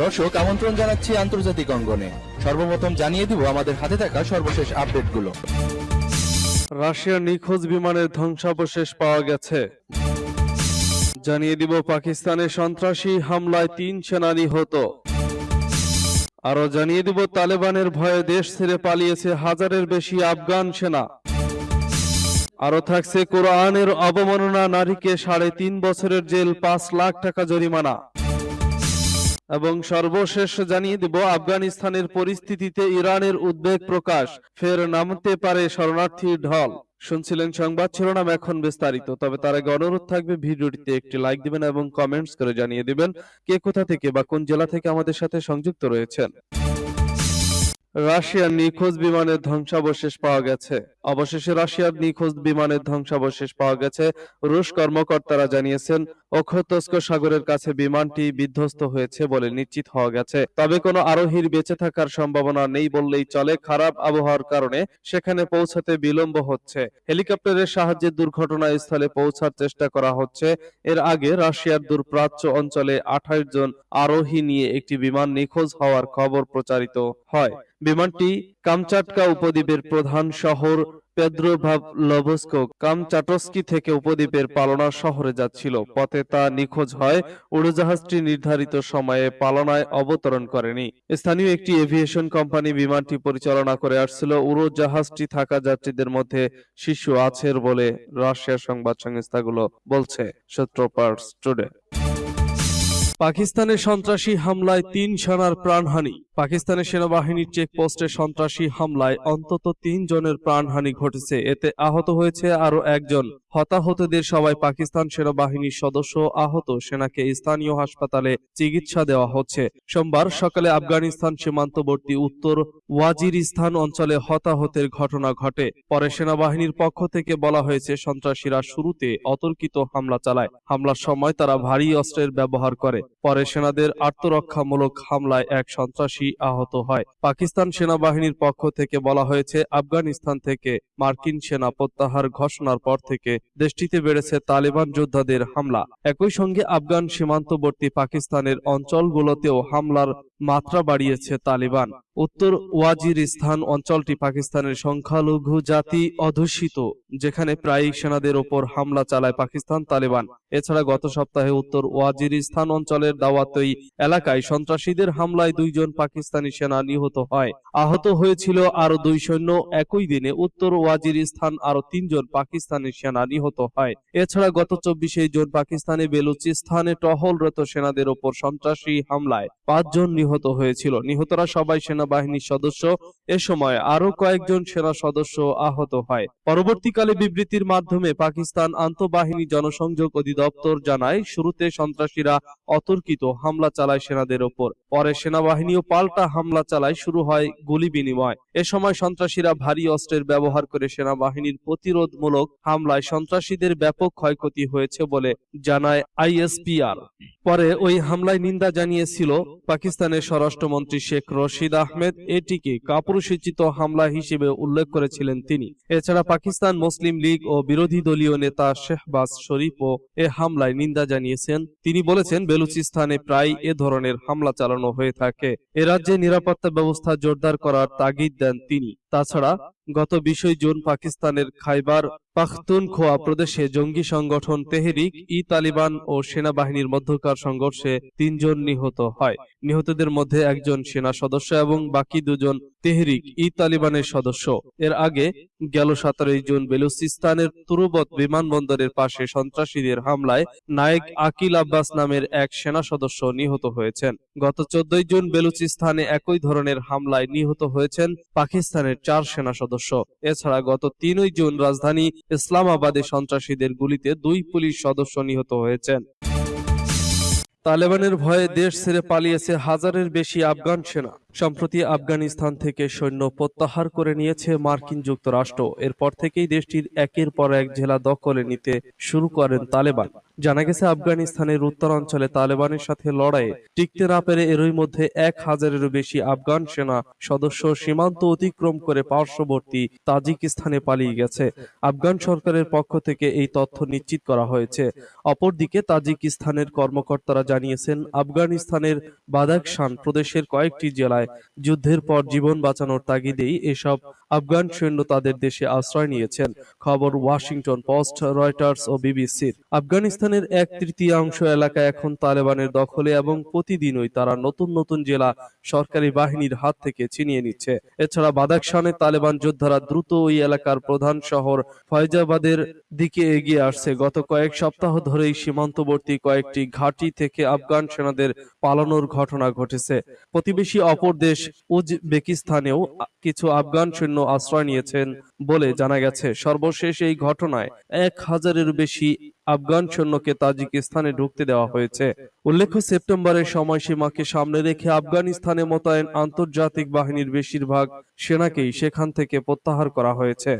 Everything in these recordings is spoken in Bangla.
দর্শক, আমন্ত্রণ জানাচ্ছি আন্তর্জাতিক অঙ্গনে। সর্বপ্রথম জানিয়ে দিব আমাদের হাতে থাকা সর্বশেষ আপডেটগুলো। রাশিয়ার নিখোঁজ বিমানের ধ্বংসাবশেষ পাওয়া গেছে। জানিয়ে দিব পাকিস্তানে সন্ত্রাসী হামলায় তিন সেনা নিহত আরও জানিয়ে দিব, তালেবানের ভয়ে দেশ ছেড়ে পালিয়েছে হাজারের বেশি আফগান সেনা। আরও থাকছে কোরআনের অবমাননা নারীকে সাড়ে তিন বছরের জেল, পাঁচ লাখ টাকা জরিমানা। এবং সর্বশেষ জানিয়ে দেব, আফগানিস্তানের পরিস্থিতিতে ইরানের উদ্বেগ প্রকাশ, ফের নামতে পারে শরণার্থীর ঢল। শুনছিলেন সংবাদ শিরোনাম এখন বিস্তারিত, তবে তার আগে অনুরোধ থাকবে ভিডিওটিতে একটি লাইক দিবেন এবং কমেন্টস করে জানিয়ে দিবেন কে কোথা থেকে বা কোন জেলা থেকে আমাদের সাথে সংযুক্ত রয়েছেন। রাশিয়ার নিখোঁজ বিমানের ধ্বংসাবশেষ পাওয়া গেছে। অবশেষে রাশিয়ার নিখোঁজ বিমানের ধ্বংসাবশেষ পাওয়া গেছে। রুশ কর্মকর্তারা জানিয়েছেন ওখতস্ক সাগরের কাছে বিমানটি বিধ্বস্ত হয়েছে বলে নিশ্চিত হওয়া গেছে। তবে কোনো আরোহীর বেঁচে থাকার সম্ভাবনা নেই বললেই চলে। খারাপ আবহাওয়ার কারণে সেখানে পৌঁছাতে বিলম্ব হচ্ছে। হেলিকপ্টারের সাহায্যে দুর্ঘটনাস্থলে পৌঁছার চেষ্টা করা হচ্ছে। এর আগে রাশিয়ার দূরপ্রাচ্য অঞ্চলে আঠাশ জন আরোহী নিয়ে একটি বিমান নিখোঁজ হওয়ার খবর প্রচারিত হয়। বিমানটি কামচাটকা উপদ্বীপের প্রধান শহর পেদ্রোভাভলভস্ক কামচাটস্কি থেকে উপদ্বীপের পালনা শহরে যাচ্ছিল। পথে তা নিখোঁজ হয়, উড়োজাহাজটি নির্ধারিত সময়ে পালনায় অবতরণ করেনি। স্থানীয় একটি এভিয়েশন কোম্পানি বিমানটি পরিচালনা করে আসছিল। উড়োজাহাজটি থাকা যাত্রীদের মধ্যে শিশু আছে বলে রাশিয়ার সংবাদ সংস্থাগুলো বলছে সূত্রপার্স টুডে। পাকিস্তানের সন্ত্রাসী হামলায় তিন সেনার প্রাণহানি। পাকিস্তানের সেনাবাহিনীর চেকপোস্টে সন্ত্রাসী হামলায় অন্তত তিন জনের প্রাণহানি ঘটেছে। এতে আহত হয়েছে আরও একজন। হতাহতদের সবাই পাকিস্তান সেনাবাহিনীর সদস্য। আহত সেনাকে স্থানীয় হাসপাতালে চিকিৎসা দেওয়া হচ্ছে। সোমবার সকালে আফগানিস্তান সীমান্তবর্তী উত্তর ওয়াজিরিস্তান অঞ্চলে হতাহতের ঘটনা ঘটে। পরে সেনাবাহিনীর পক্ষ থেকে বলা হয়েছে, সন্ত্রাসীরা শুরুতে অতর্কিত হামলা চালায়। হামলার সময় তারা ভারী অস্ত্রের ব্যবহার করে। পরে সেনাদের আত্মরক্ষামূলক হামলায় এক সন্ত্রাসী আহত হয়। পাকিস্তান সেনাবাহিনীর পক্ষ থেকে বলা হয়েছে, আফগানিস্তান থেকে মার্কিন সেনা প্রত্যাহার ঘোষণার পর থেকে দেশটিতে বেড়েছে তালেবান যোদ্ধাদের হামলা। একই সঙ্গে আফগান সীমান্তবর্তী পাকিস্তানের অঞ্চলগুলোতেও হামলার মাত্রা বাড়িয়েছে তালিবান। উত্তর ওয়াজিরিস্তান অঞ্চলটি পাকিস্তানের সংখ্যালঘু জাতি অধ্যুষিত, যেখানে প্রায়ই সেনাদের ওপর হামলা চালায় পাকিস্তান তালেবান। এছাড়া গত সপ্তাহে উত্তর ওয়াজিরিস্তান অঞ্চলের দাওয়াতই এলাকায় সন্ত্রাসীদের হামলায় দুইজন পাকিস্তানি সেনা নিহত হয়। আহত হয়েছিল আরও দুই সৈন্য। একই দিনে উত্তর ওয়াজিরিস্তান আরও তিনজন পাকিস্তানি সেনা নিহত হয়। এছাড়া গত চব্বিশে জুন পাকিস্তানে বেলুচিস্তানে টহলরত সেনাদের ওপর সন্ত্রাসী হামলায় পাঁচজন নিহত হয়েছিল। নিহতরা সবাই সেনাবাহিনীর সদস্য। এ সময় আরও কয়েকজন সেনা সদস্য আহত হয়। পরবর্তীকালে বিবৃতির মাধ্যমে পাকিস্তান আন্তঃবাহিনী জনসংযোগ অধিদপ্তর জানায়, শুরুতে সন্ত্রাসীরা অতর্কিত হামলা চালায় সেনাদের ওপর। পরে সেনাবাহিনীও পাল্টা হামলা চালায়, শুরু হয় গুলি বিনিময়। এ সময় সন্ত্রাসীরা ভারী অস্ত্রের ব্যবহার করে সেনাবাহিনীর প্রতিরোধমূলক হামলায় সন্ত্রাসীদের ব্যাপক ক্ষয়ক্ষতি হয়েছে বলে জানায় আইএসপিআর। পরে ওই হামলায় নিন্দা জানিয়েছিল পাকিস্তানের স্বরাষ্ট্রমন্ত্রী শেখ রশিদ আহমেদ। এটিকে কাপুরুষোচিত হামলা হিসেবে উল্লেখ করেছিলেন তিনি। এছাড়া পাকিস্তান মুসলিম লীগ ও বিরোধী দলীয় নেতা শেহবাজ শরীফও এ হামলায় নিন্দা জানিয়েছেন। তিনি বলেছেন বেলুচিস্তানে প্রায় এ ধরনের হামলা চালানো হয়ে থাকে। এ রাজ্যে নিরাপত্তা ব্যবস্থা জোরদার করার তাগিদ দেন তিনি। তাছাড়া গত বিশই জুন পাকিস্তানের খাইবার পাখতুনখোয়া প্রদেশে জঙ্গি সংগঠন তেহরিক, ই তালিবান ও সেনাবাহিনীর মধ্যকার সংঘর্ষে তিনজন নিহত হয়। নিহতদের মধ্যে একজন সেনা সদস্য এবং বাকি দুজন তেহরিক, ই তালিবানের সদস্য। এর আগে গেল সতেরোই জুন বেলুচিস্তানের তুরুবত বিমানবন্দরের পাশে সন্ত্রাসীদের হামলায় নায়েক আকিল আব্বাস নামের এক সেনা সদস্য নিহত হয়েছেন। গত চোদ্দই জুন বেলুচিস্তানে একই ধরনের হামলায় নিহত হয়েছেন পাকিস্তানের চার সেনা সদস্য। এছাড়া গত তিনই জুন রাজধানী ইসলামাবাদে সন্ত্রাসীদের গুলিতে দুই পুলিশ সদস্য নিহত হয়েছেন। তালেবানের ভয়ে দেশ ছেড়ে পালিয়েছে হাজারের বেশি আফগান সেনা। সম্প্রতি আফগানিস্তান থেকে সৈন্য প্রত্যাহার করে নিয়েছে মার্কিন যুক্তরাষ্ট্র। এরপর থেকেই দেশটির একের পর এক জেলা দখলে নিতে শুরু করেন তালেবান। জানা গেছে, আফগানিস্তানের উত্তরাঞ্চলে তালেবানের সাথে লড়াইয়ে টিকতে না পেরে এরই মধ্যে এক হাজারেরও বেশি আফগান সেনা সদস্য সীমান্ত অতিক্রম করে পার্শ্ববর্তী তাজিকিস্তানে পালিয়ে গেছে। আফগান সরকারের পক্ষ থেকে এই তথ্য নিশ্চিত করা হয়েছে। অপরদিকে, তাজিকিস্তানের কর্মকর্তারা জানিয়েছেন, আফগানিস্তানের বাদাখশান প্রদেশের কয়েকটি জেলায় যুদ্ধের পর জীবন বাঁচানোর তাগিদেই এসব আফগান সৈন্য তাদের দেশে আশ্রয় নিয়েছেন। খবর ওয়াশিংটন পোস্ট, রয়টার্স ও বিবিসির। আফগানিস্তানের এক তৃতীয়াংশ এলাকা এখন তালেবানের দখলে এবং প্রতিদিনই তারা নতুন নতুন জেলা সরকারি বাহিনীর হাত থেকে ছিনিয়ে নিচ্ছে। এছাড়া বাদাখশানে তালেবান যোদ্ধারা দ্রুত ওই এলাকার প্রধান শহর ফয়জাবাদের দিকে এগিয়ে আসছে। গত কয়েক সপ্তাহ ধরেই সীমান্তবর্তী কয়েকটি ঘাঁটি থেকে আফগান সেনাদের পালানোর ঘটনা ঘটেছে। প্রতিবেশী অপর দেশ উজবেকিস্তানেও কিছু আফগান সৈন্য আশ্রয় নিয়েছেন বলে জানা গেছে। সর্বশেষ এই ঘটনায় এক হাজারের বেশি আফগান সৈন্যকে তাজিকিস্তানে ঢুকতে দেওয়া হয়েছে। উল্লেখ্য, সেপ্টেম্বরের সময়সীমাকে সামনে রেখে আফগানিস্তানে মোতায়েন আন্তর্জাতিক বাহিনীর বেশিরভাগ সেনাকেই সেখান থেকে প্রত্যাহার করা হয়েছে।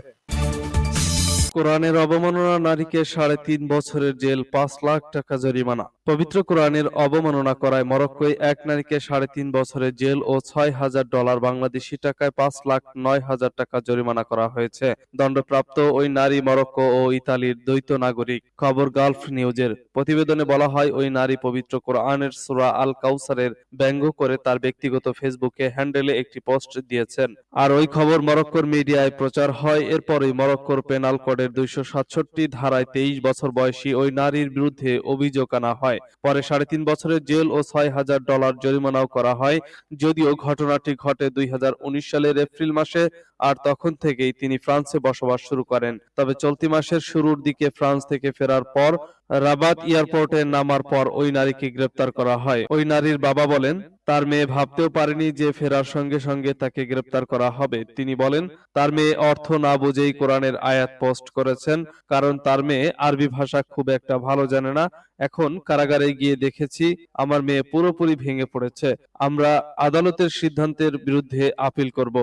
কোরআনের অবমাননা নারীকে সাড়ে তিন বছরের জেল, পাঁচ লাখ টাকা জরিমানা। পবিত্র কোরআনের অবমাননা করায় মরক্কোয় এক নারীকে সাড়ে তিন বছরের জেল ও ছয় হাজার ডলার বাংলাদেশি টাকায় পাঁচ লাখ নয় হাজার টাকা জরিমানা করা হয়েছে। দণ্ডপ্রাপ্ত ওই নারী মরক্কো ও ইতালির দ্বৈত নাগরিক। খবর গালফ নিউজের। প্রতিবেদনে বলা হয়, ওই নারী পবিত্র কোরআনের সুরা আল কাউসারের ব্যঙ্গ করে তার ব্যক্তিগত ফেসবুকে হ্যান্ডেলে একটি পোস্ট দিয়েছেন। আর ওই খবর মরক্কোর মিডিয়ায় প্রচার হয়, এরপরই মরক্কোর পেনাল কোডের দুইশো সাতষট্টি ধারায় তেইশ বছর বয়সী ওই নারীর বিরুদ্ধে অভিযোগ আনা হয়। পরে সাড়ে তিন বছরের জেল ও ছয় হাজার ডলার জরিমানাও করা হয়। যদিও ঘটনাটি ঘটে দুই হাজার উনিশ সালের এপ্রিল মাসে আর তখন থেকেই তিনি ফ্রান্সে বসবাস শুরু করেন। তবে চলতি মাসের শুরুর দিকে ফ্রান্স থেকে ফেরার পর রাবাত এয়ারপোর্টে নামার পর ওই নারীকে গ্রেপ্তার করা হয়। ওই নারীর বাবা বলেন, তার মেয়ে ভাবতেও পারেনি যে ফেরার সঙ্গে সঙ্গে তাকে গ্রেপ্তার করা হবে। তিনি বলেন, তার মেয়ে অর্থ না বুঝেই কোরআনের আয়াত পোস্ট করেছেন, কারণ তার মেয়ে আরবি ভাষা খুব একটা ভালো জানে না। এখন কারাগারে গিয়ে দেখেছি, আমার মেয়ে পুরোপুরি ভেঙে পড়েছে। আমরা আদালতের সিদ্ধান্তের বিরুদ্ধে আপিল করব।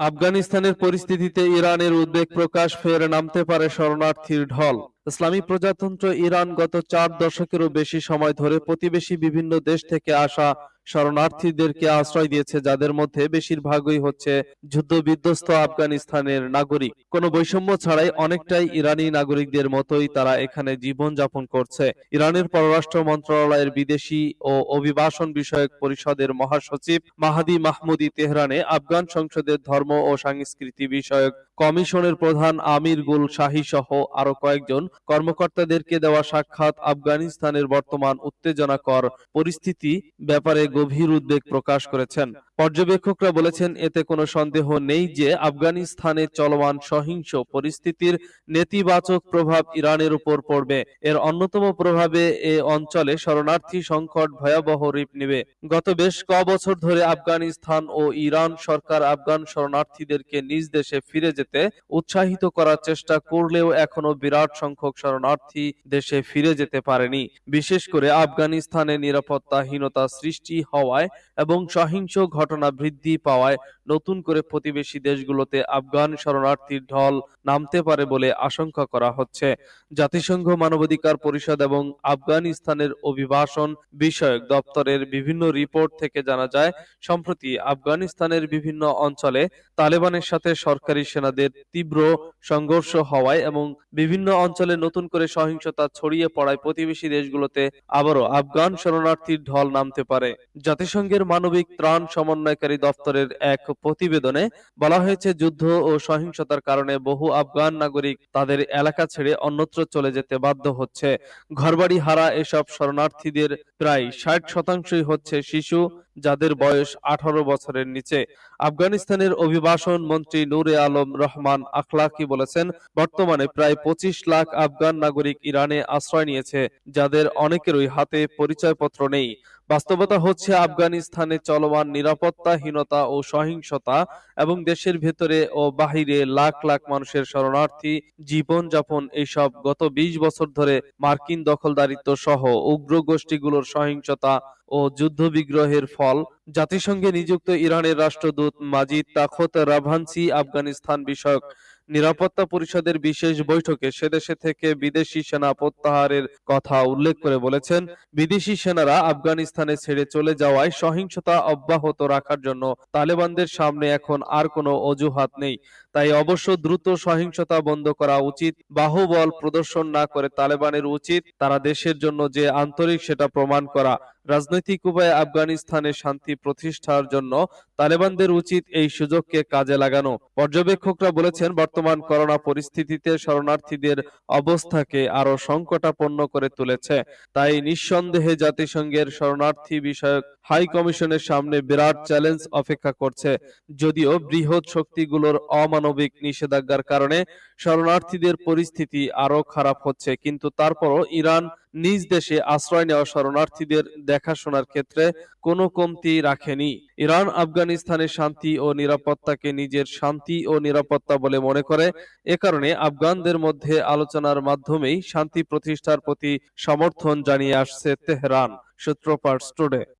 আফগানিস্তানের পরিস্থিতিতে ইরানের উদ্বেগ প্রকাশ ফের নামতে পারে শরণার্থীর ঢল। ইসলামী প্রজাতন্ত্র ইরান গত চার দশকেরও বেশি সময় ধরে প্রতিবেশী বিভিন্ন দেশ থেকে আসা শরণার্থীদেরকে আশ্রয় দিয়েছে, যাদের মধ্যে বেশিরভাগই হচ্ছে যুদ্ধ বিধ্বস্ত আফগানিস্তানের নাগরিক। কোনো বৈষম্য ছাড়াই অনেকটাই ইরানি নাগরিকদের মতোই তারা এখানে জীবন যাপন করছে। ইরানের পররাষ্ট্র মন্ত্রণালয়ের বিদেশি ও অভিবাসন বিষয়ক পরিষদের মহাসচিব মাহাদি মাহমুদি তেহরানে আফগান সংসদের ধর্ম ও সংস্কৃতি বিষয়ক কমিশনের প্রধান আমির গুল শাহী সহ আরও কয়েকজন কর্মকর্তাদেরকে দেওয়া সাক্ষাৎ আফগানিস্তানের বর্তমান উত্তেজনাকর পরিস্থিতি ব্যাপারে গভীর উদ্বেগ প্রকাশ করেছেন। পর্যবেক্ষকরা বলেছেন, এতে কোনো সন্দেহ নেই যে আফগানিস্তানে চলমান সহিংস পরিস্থিতির নেতিবাচক প্রভাব ইরানের উপর পড়বে। এর অন্যতম প্রভাবে এ অঞ্চলে শরণার্থী সংকট ভয়াবহ রূপ নেবে। গত বেশ ক বছর ধরে আফগানিস্তান ও ইরান সরকার আফগান শরণার্থীদেরকে নিজ দেশে ফিরে যেতে উৎসাহিত করার চেষ্টা করলেও এখনও বিরাট সংখ্যক শরণার্থী দেশে ফিরে যেতে পারেনি। বিশেষ করে আফগানিস্তানে নিরাপত্তাহীনতা সৃষ্টি হওয়ায় এবং সহিংস ঘটনা বৃদ্ধি পাওয়ায় নতুন করে প্রতিবেশী দেশগুলোতে আফগান শরণার্থীর ঢল নামতে পারে বলে আশঙ্কা করা হচ্ছে। জাতিসংঘ মানবাধিকার পরিষদ এবং আফগানিস্তানের অভিবাসন বিষয়ক দপ্তরের বিভিন্ন রিপোর্ট থেকে জানা যায়, সম্প্রতি আফগানিস্তানের বিভিন্ন অঞ্চলে তালেবানের সাথে সরকারি সেনাদের তীব্র সংঘর্ষ হওয়ায় এবং বিভিন্ন অঞ্চলে নতুন করে সহিংসতা ছড়িয়ে পড়ায় প্রতিবেশী দেশগুলোতে আবারও আফগান শরণার্থীর ঢল নামতে পারে। জাতিসংঘের মানবিক ত্রাণ সমন্বয়কারী দপ্তরের এক প্রতিবেদনে বলা হয়েছে, যুদ্ধ ও সহিংসতার কারণে বহু আফগান নাগরিক তাদের এলাকা ছেড়ে অন্যত্র চলে যেতে বাধ্য হচ্ছে। ঘরবাড়ি হারা এসব শরণার্থীদের প্রায় ষাট শতাংশই হচ্ছে শিশু যাদের বয়স আঠারো বছরের নিচে। আফগানিস্তানের অভিবাসন মন্ত্রী নূরে আলম রহমান আখলাকি বলেছেন, বর্তমানে প্রায় পঁচিশ লাখ আফগান নাগরিক ইরানে আশ্রয় নিয়েছে, যাদের অনেকেরই হাতে পরিচয়পত্র নেই। বাস্তবতা হচ্ছে, আফগানিস্তানে চলমান নিরাপত্তাহীনতা ও সহিংসতা এবং দেশের ভেতরে ও বাহিরে লাখ লাখ মানুষের শরণার্থী, জীবনযাপন এইসব গত ২০ বছর ধরে মার্কিন দখলদারিত্ব সহ উগ্র গোষ্ঠীগুলোর সহিংসতা ও যুদ্ধবিগ্রহের ফল। জাতিসংঘে নিযুক্ত ইরানের রাষ্ট্রদূত মাজিদ তাখত রাভানসি আফগানিস্তান বিষয়ক নিরাপত্তা পরিষদের বিশেষ বৈঠকে সেদেশে থেকে বিদেশি সেনা প্রত্যাহারের কথা উল্লেখ করে বলেছেন, বিদেশি সেনারা আফগানিস্তানে ছেড়ে চলে যাওয়ায় সহিংসতা অব্যাহত রাখার জন্য তালেবানদের সামনে এখন আর কোনো অজুহাত নেই। তাই অবশ্য দ্রুত সহিংসতা বন্ধ করা উচিত, বাহুবল প্রদর্শন না করে তালেবানের উচিত, তারা দেশের জন্য যে আন্তরিক সেটা প্রমাণ করা রাজনৈতিক উপায়ে আফগানিস্তানে শান্তি প্রতিষ্ঠার জন্য তালেবানদের উচিত এই সুযোগকে কাজে লাগানো। পর্যবেক্ষকরা বলেছেন, বর্তমান করোনা পরিস্থিতিতে শরণার্থীদের অবস্থাকে আরও সংকটাপন্ন করে তুলেছে। তাই নিঃসন্দেহে জাতিসংঘের শরণার্থী বিষয়ক হাই কমিশনের সামনে বিরাট চ্যালেঞ্জ অপেক্ষা করছে। যদিও বৃহৎ শক্তিগুলোর অমানবিক নিষেধাজ্ঞার কারণে শরণার্থীদের পরিস্থিতি আরও খারাপ হচ্ছে, কিন্তু তারপরও ইরান নিজ দেশে আশ্রয় নেওয়া শরণার্থীদের দেখাশোনার ক্ষেত্রে কোনো কমতি রাখেনি। ইরান আফগানিস্তানের শান্তি ও নিরাপত্তাকে নিজের শান্তি ও নিরাপত্তা বলে মনে করে। এ কারণে আফগানদের মধ্যে আলোচনার মাধ্যমেই শান্তি প্রতিষ্ঠার প্রতি সমর্থন জানিয়ে আসছে তেহরান। সূত্র স্টুডে টুডে